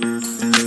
Música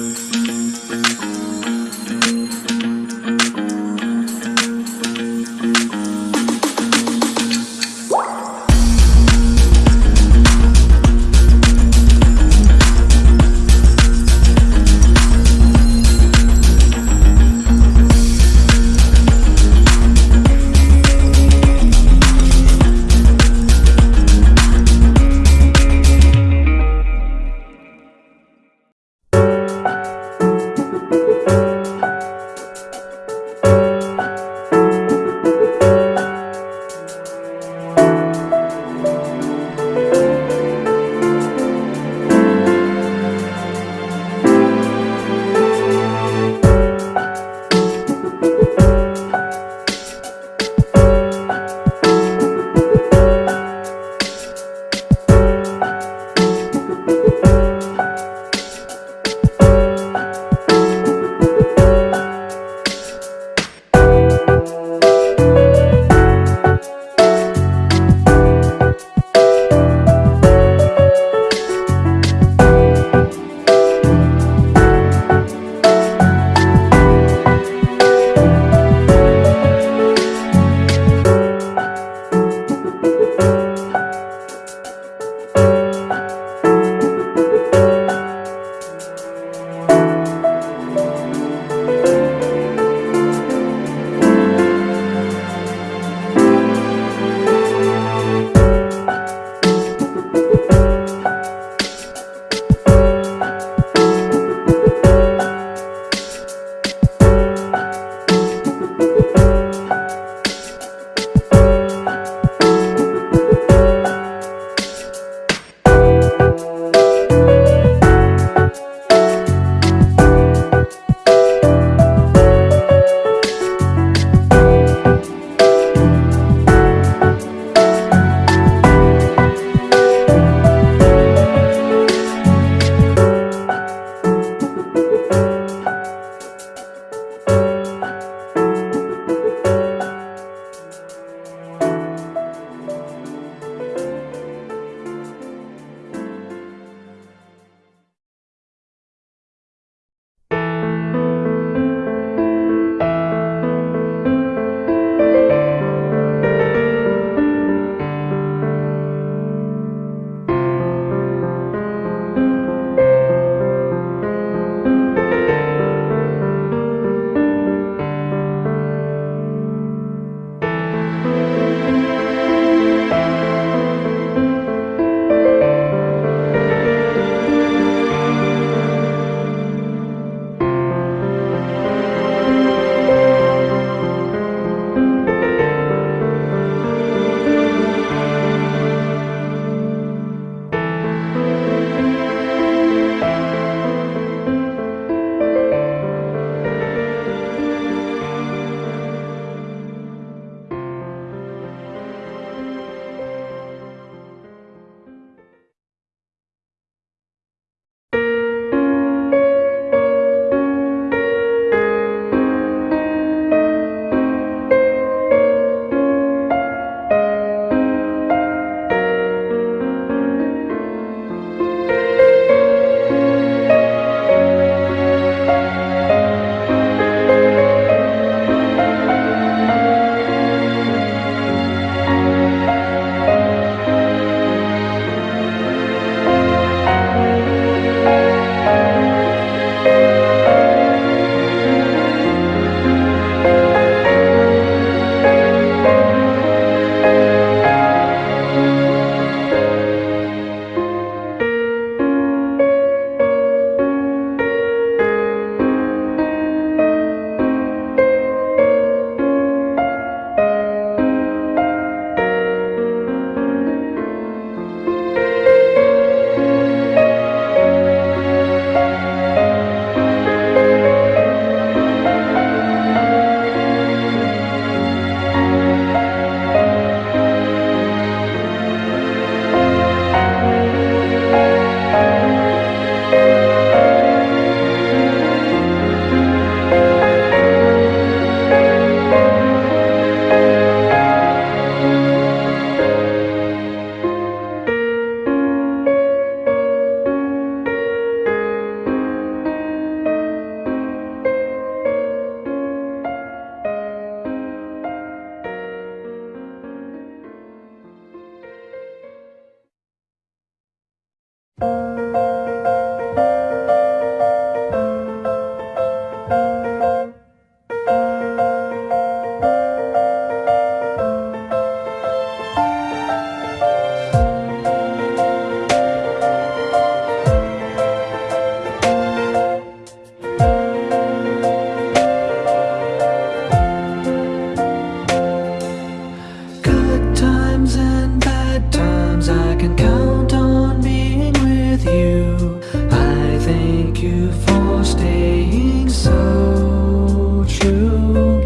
you for staying so true.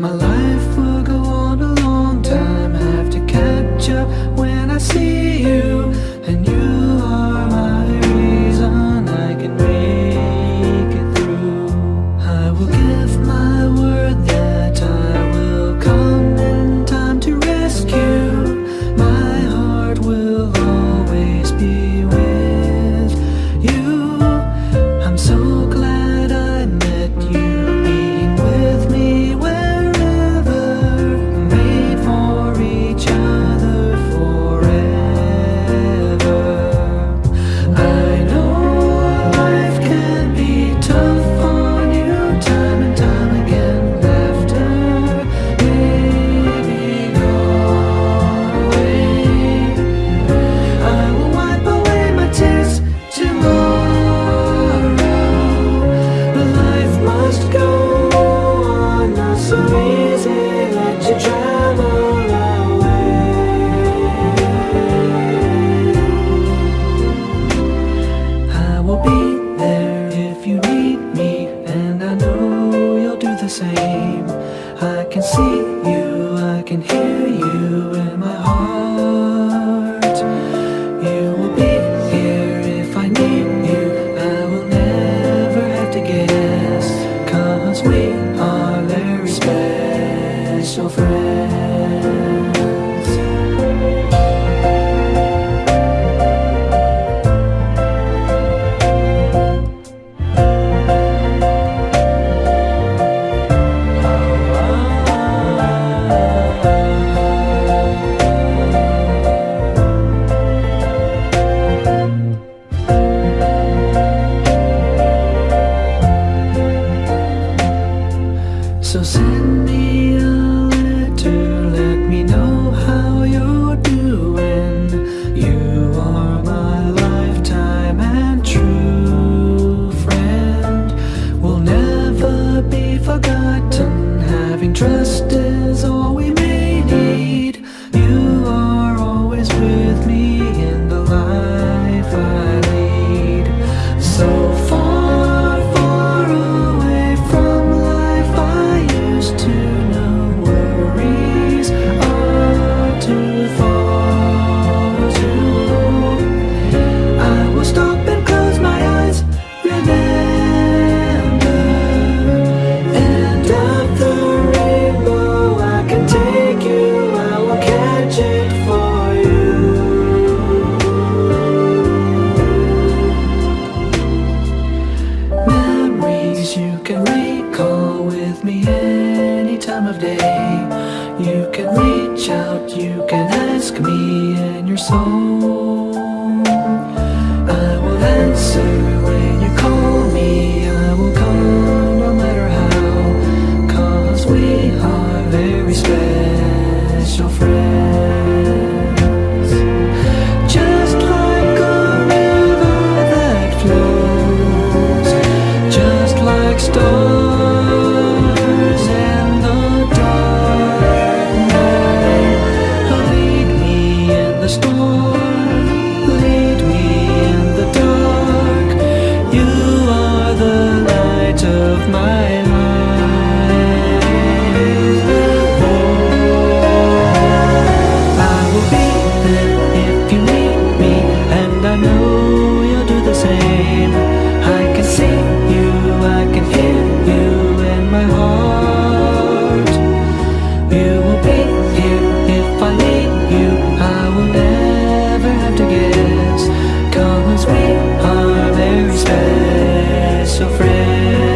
My life Trust is all we time of day. You can reach out, you can ask me and your soul. So friend